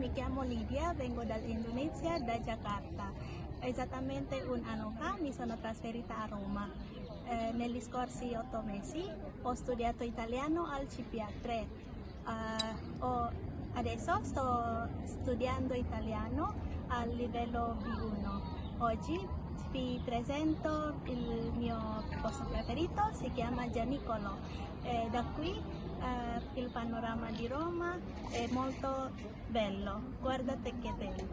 mi chiamo Lidia, vengo dall'Indonesia, da Jakarta. Esattamente un anno fa mi sono trasferita a Roma. Eh, negli scorsi otto mesi ho studiato italiano al CPA3. Eh, ho- adesso sto studiando italiano al livello B1. Oggi vi presento il mio posto preferito, si chiama Gianicolo. Eh, da qui eh, il panorama di Roma è molto bello, guardate che bello.